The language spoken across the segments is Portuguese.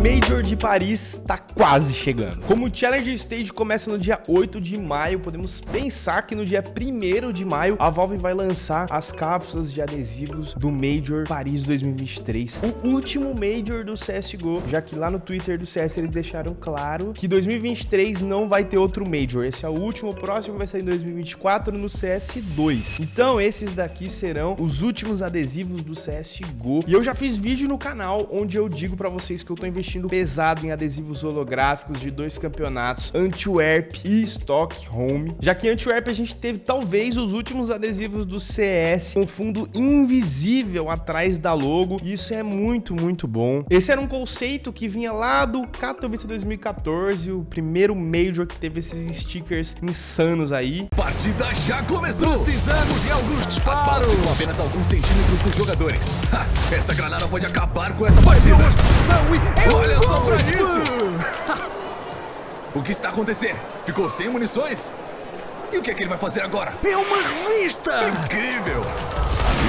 Major de Paris tá quase chegando. Como o Challenger Stage começa no dia 8 de maio, podemos pensar que no dia 1 de maio a Valve vai lançar as cápsulas de adesivos do Major Paris 2023, o último Major do CSGO, já que lá no Twitter do CS eles deixaram claro que 2023 não vai ter outro Major, esse é o último, o próximo vai sair em 2024 no CS2. Então esses daqui serão os últimos adesivos do CSGO, e eu já fiz vídeo no canal onde eu digo pra vocês que eu tô investindo pesado em adesivos holográficos de dois campeonatos, Antwerp e Stockholm. Já que em Antwerp a gente teve talvez os últimos adesivos do CS com fundo invisível atrás da logo. E isso é muito, muito bom. Esse era um conceito que vinha lá do Katowice 2014, o primeiro Major que teve esses stickers insanos aí. Partida já começou! Precisamos de alguns disparos! As balas ficam apenas alguns centímetros dos jogadores. Ha, esta granada pode acabar com esta partida! Olha só pra isso! o que está acontecendo? Ficou sem munições? E o que é que ele vai fazer agora? É uma revista! Incrível!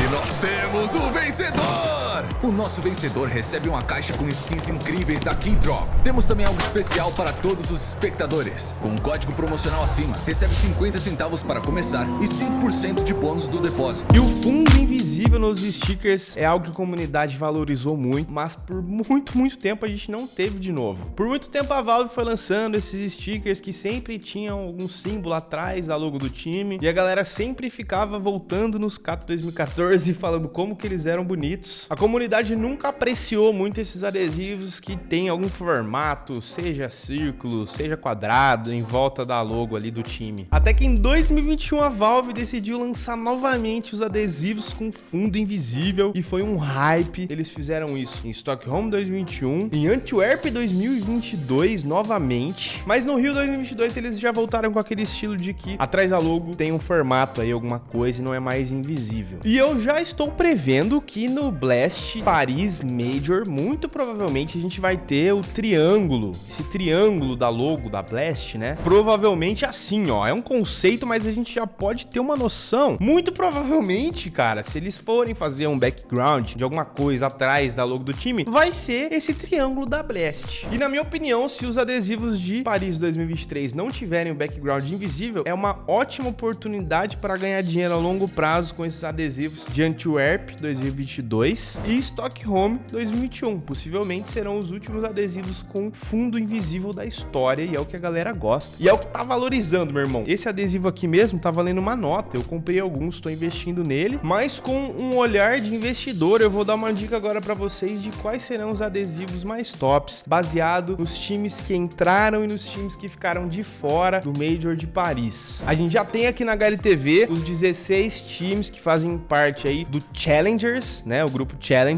E nós temos o vencedor! O nosso vencedor recebe uma caixa com skins incríveis da Keydrop. Temos também algo especial para todos os espectadores. Com um código promocional acima, recebe 50 centavos para começar e 5% de bônus do depósito. E o fundo invisível nos stickers é algo que a comunidade valorizou muito, mas por muito, muito tempo a gente não teve de novo. Por muito tempo a Valve foi lançando esses stickers que sempre tinham algum símbolo atrás da logo do time, e a galera sempre ficava voltando nos Cato 2014 falando como que eles eram bonitos. A comunidade nunca apreciou muito esses adesivos que tem algum formato, seja círculo, seja quadrado, em volta da logo ali do time. Até que em 2021 a Valve decidiu lançar novamente os adesivos com fundo invisível e foi um hype. Eles fizeram isso em Stockholm 2021, em Antwerp 2022 novamente, mas no Rio 2022 eles já voltaram com aquele estilo de que atrás da logo tem um formato aí, alguma coisa e não é mais invisível. E eu já estou prevendo que no Blast Paris Major, muito provavelmente a gente vai ter o triângulo, esse triângulo da logo da Blast, né? Provavelmente assim, ó, é um conceito, mas a gente já pode ter uma noção. Muito provavelmente, cara, se eles forem fazer um background de alguma coisa atrás da logo do time, vai ser esse triângulo da Blast. E na minha opinião, se os adesivos de Paris 2023 não tiverem o background invisível, é uma ótima oportunidade para ganhar dinheiro a longo prazo com esses adesivos de Antwerp 2022 e Stockholm 2021. Possivelmente serão os últimos adesivos com fundo invisível da história e é o que a galera gosta. E é o que tá valorizando, meu irmão. Esse adesivo aqui mesmo tá valendo uma nota. Eu comprei alguns, tô investindo nele, mas com um olhar de investidor, eu vou dar uma dica agora para vocês de quais serão os adesivos mais tops, baseado nos times que entraram e nos times que ficaram de fora do Major de Paris. A gente já tem aqui na HLTV os 16 times que fazem parte aí do Challengers, né, o grupo Challengers,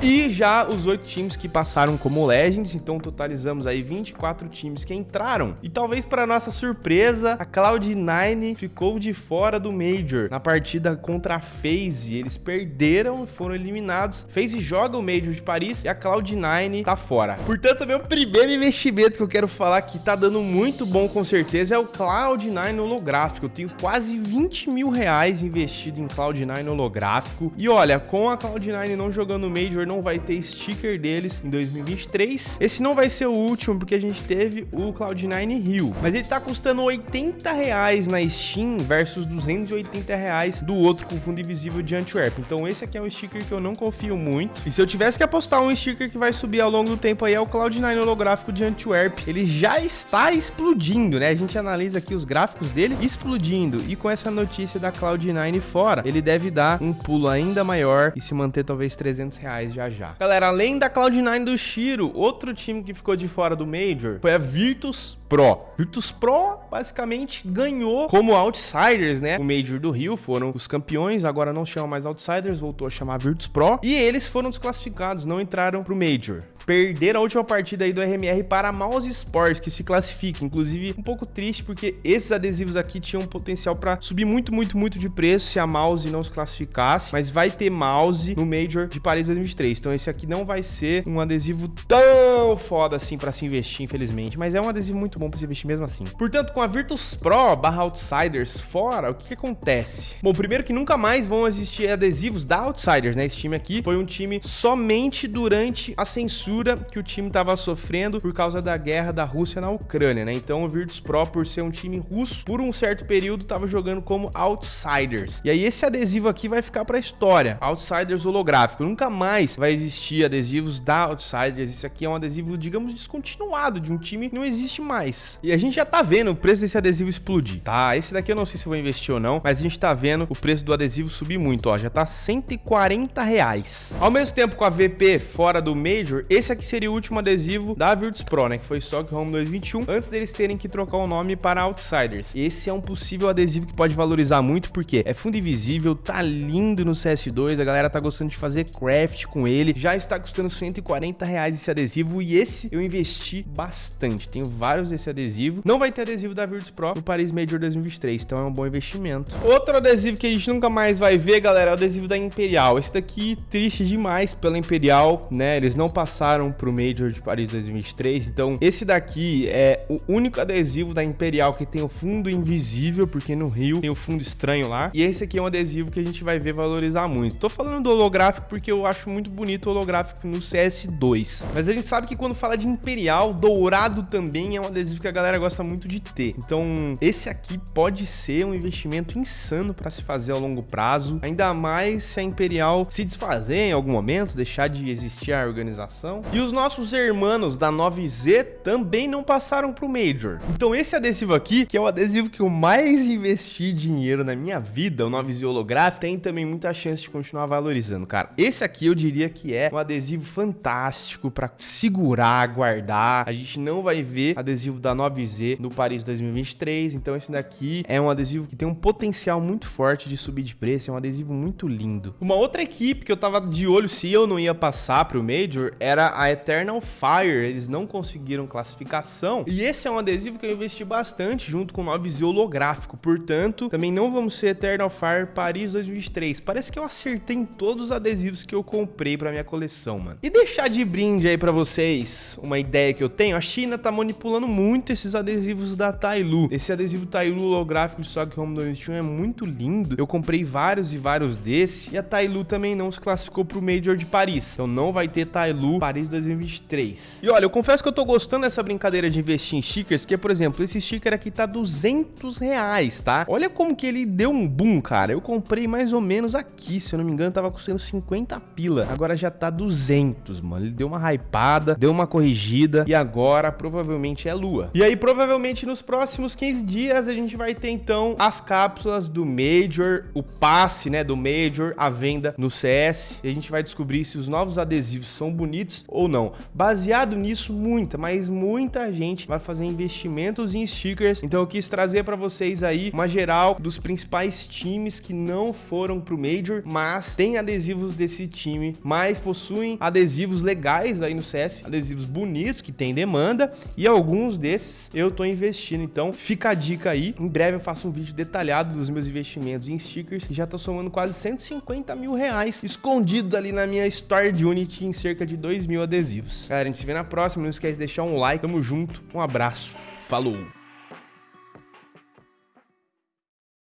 e já os 8 times que passaram como Legends, então totalizamos aí 24 times que entraram. E talvez para nossa surpresa, a Cloud9 ficou de fora do Major na partida contra a FaZe. Eles perderam foram eliminados. FaZe joga o Major de Paris e a Cloud9 tá fora. Portanto, meu primeiro investimento que eu quero falar que tá dando muito bom com certeza é o Cloud9 holográfico. Eu tenho quase 20 mil reais investido em Cloud9 holográfico. E olha, com a Cloud9 não jogando o Major, não vai ter sticker deles em 2023. Esse não vai ser o último, porque a gente teve o Cloud9 Rio. Mas ele tá custando 80 reais na Steam versus 280 reais do outro com fundo invisível de Antwerp. Então esse aqui é um sticker que eu não confio muito. E se eu tivesse que apostar um sticker que vai subir ao longo do tempo aí é o Cloud9 holográfico de Antwerp. Ele já está explodindo, né? A gente analisa aqui os gráficos dele explodindo. E com essa notícia da Cloud9 fora, ele deve dar um pulo ainda maior e se manter talvez 300 reais já já. Galera, além da Cloud9 do Shiro, outro time que ficou de fora do Major foi a Virtus Pro. Virtus Pro basicamente ganhou como outsiders, né? O Major do Rio foram os campeões, agora não chama mais outsiders, voltou a chamar Virtus Pro. E eles foram desclassificados, não entraram pro Major perderam a última partida aí do RMR para a Mouse Sports, que se classifica. Inclusive, um pouco triste, porque esses adesivos aqui tinham potencial para subir muito, muito, muito de preço se a Mouse não se classificasse. Mas vai ter Mouse no Major de Paris 2023. Então esse aqui não vai ser um adesivo tão foda assim para se investir, infelizmente. Mas é um adesivo muito bom pra você investir mesmo assim. Portanto, com a Virtus Pro barra Outsiders fora, o que, que acontece? Bom, primeiro que nunca mais vão existir adesivos da Outsiders, né? Esse time aqui foi um time somente durante a censura que o time tava sofrendo por causa da guerra da Rússia na Ucrânia, né? Então o Virtus Pro, por ser um time russo, por um certo período tava jogando como Outsiders. E aí esse adesivo aqui vai ficar pra história. Outsiders holográfico. Nunca mais vai existir adesivos da Outsiders. Esse aqui é um adesivo, digamos, descontinuado de um time que não existe mais. E a gente já tá vendo o preço desse adesivo explodir, tá? Esse daqui eu não sei se vou investir ou não, mas a gente tá vendo o preço do adesivo subir muito, ó. Já tá 140 reais. Ao mesmo tempo com a VP fora do Major, esse aqui seria o último adesivo da Virtus Pro, né? Que foi Stockholm 2021, antes deles terem que trocar o nome para Outsiders. Esse é um possível adesivo que pode valorizar muito, porque é fundo invisível, tá lindo no CS2, a galera tá gostando de fazer craft com ele, já está custando 140 reais esse adesivo, e esse eu investi bastante, tenho vários desse adesivo. Não vai ter adesivo da Virtus Pro no Paris Major 2023, então é um bom investimento. Outro adesivo que a gente nunca mais vai ver, galera, é o adesivo da Imperial. Esse daqui, triste demais pela Imperial, né? Eles não passaram pro Major de Paris 2023, então esse daqui é o único adesivo da Imperial que tem o fundo invisível, porque no Rio tem o fundo estranho lá. E esse aqui é um adesivo que a gente vai ver valorizar muito. Tô falando do holográfico porque eu acho muito bonito o holográfico no CS2. Mas a gente sabe que quando fala de Imperial, dourado também é um adesivo que a galera gosta muito de ter. Então, esse aqui pode ser um investimento insano para se fazer ao longo prazo, ainda mais se a Imperial se desfazer em algum momento, deixar de existir a organização. E os nossos hermanos da 9Z também não passaram pro Major. Então, esse adesivo aqui, que é o adesivo que eu mais investi dinheiro na minha vida, o 9Z holográfico, tem também muita chance de continuar valorizando, cara. Esse aqui eu diria que é um adesivo fantástico para segurar, guardar. A gente não vai ver adesivo da 9Z no Paris 2023, então esse daqui é um adesivo que tem um potencial muito forte de subir de preço, é um adesivo muito lindo. Uma outra equipe que eu tava de olho se eu não ia passar pro Major era a Eternal Fire, eles não conseguiram classificação, e esse é um adesivo que eu investi bastante junto com o 9Z holográfico, portanto, também não vamos ser Eternal Fire Paris 2023. Parece que eu acertei em todos os adesivos que eu comprei pra minha coleção, mano. E deixar de brinde aí pra vocês uma ideia que eu tenho, a China tá manipulando muito esses adesivos da Tailu. Esse adesivo Tailu holográfico de Stockholm 2021 é muito lindo. Eu comprei vários e vários desse. E a Tailu também não se classificou pro Major de Paris. Então não vai ter Tailu Paris 2023. E olha, eu confesso que eu tô gostando dessa brincadeira de investir em stickers, que por exemplo, esse sticker aqui tá 200 reais, tá? Olha como que ele deu um boom, cara. Eu comprei mais ou menos aqui, se eu não me engano, tava custando 50 pila. Agora já tá 200, mano. Ele deu uma hypada, deu uma corrigida e agora provavelmente é E aí provavelmente nos próximos 15 dias a gente vai ter então as cápsulas do Major, o passe, né, do Major, a venda no CS. E a gente vai descobrir se os novos adesivos são bonitos ou não. Baseado nisso, muita, mas muita gente vai fazer investimentos em stickers. Então eu quis trazer para vocês aí uma geral dos principais times que não foram pro Major, mas tem adesivos desse time, mas possuem adesivos legais aí no CS, adesivos bonitos que tem demanda e alguns desses eu tô investindo. Então fica a dica aí. Em breve eu faço um vídeo detalhado dos meus investimentos em stickers e já tô somando quase 150 mil reais escondidos ali na minha Store de Unity em cerca de 2 mil adesivos. Galera, a gente se vê na próxima. Não esquece de deixar um like. Tamo junto. Um abraço. Falou!